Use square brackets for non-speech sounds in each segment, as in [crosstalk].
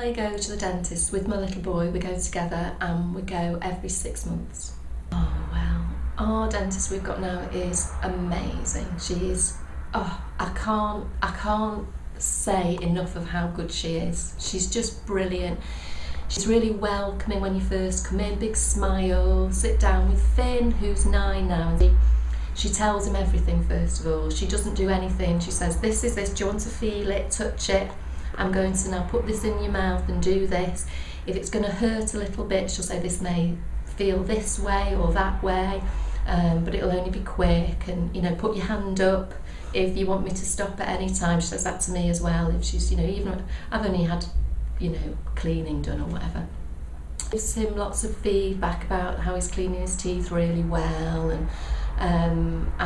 I go to the dentist with my little boy, we go together and we go every six months. Oh well, our dentist we've got now is amazing. She is, oh, I can't, I can't say enough of how good she is. She's just brilliant. She's really welcoming when you first come in, big smile, sit down with Finn, who's nine now. She tells him everything first of all. She doesn't do anything. She says, this is this, do you want to feel it, touch it? I'm going to now put this in your mouth and do this. If it's going to hurt a little bit, she'll say this may feel this way or that way, um, but it'll only be quick. And you know, put your hand up if you want me to stop at any time. She says that to me as well. If she's, you know, even I've only had, you know, cleaning done or whatever. Gives him lots of feedback about how he's cleaning his teeth really well and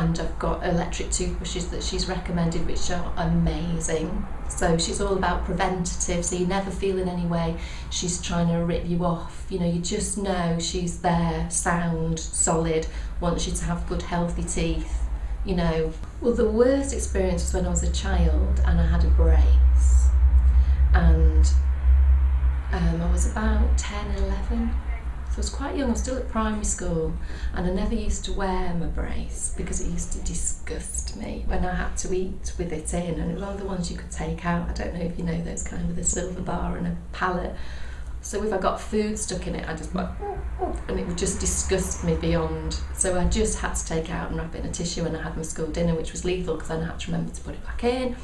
and I've got electric toothbrushes that she's recommended which are amazing. So she's all about preventative so you never feel in any way she's trying to rip you off. You know you just know she's there sound solid wants you to have good healthy teeth you know. Well the worst experience was when I was a child and I had a brace. And um, I was about 10 11 I was quite young, I was still at primary school, and I never used to wear my brace because it used to disgust me when I had to eat with it in, and it was one of the ones you could take out. I don't know if you know those kind with a silver bar and a palate. So if I got food stuck in it, I just went, and it would just disgust me beyond. So I just had to take out and wrap it in a tissue, and I had my school dinner, which was lethal because then I had to remember to put it back in.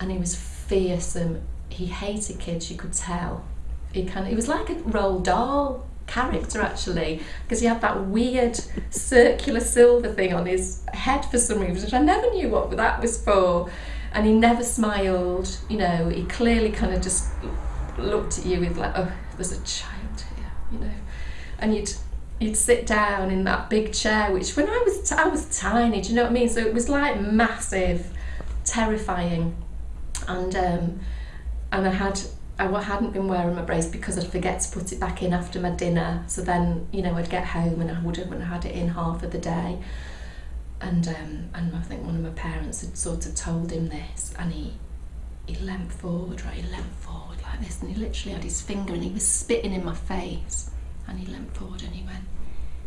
And he was fearsome. He hated kids, you could tell. He kind of, it was like a Roald Dahl character actually because he had that weird circular silver thing on his head for some reason which I never knew what that was for. And he never smiled you know he clearly kind of just looked at you with like oh there's a child here you know. And you'd you'd sit down in that big chair which when I was I was tiny do you know what I mean? So it was like massive terrifying. And um and I had I hadn't been wearing my brace because I'd forget to put it back in after my dinner. So then, you know, I'd get home and I would have, had it in half of the day. And um, and I think one of my parents had sort of told him this, and he he leant forward, right? He leant forward like this, and he literally had his finger, and he was spitting in my face. And he leant forward, and he went,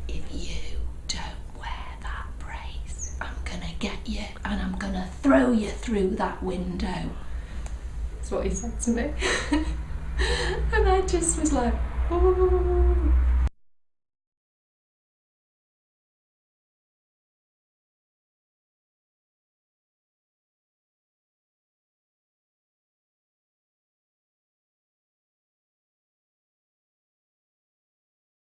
"If you don't wear that brace, I'm gonna get you, and I'm gonna throw you through that window." That's what he said to me. [laughs] and I just was like, oh.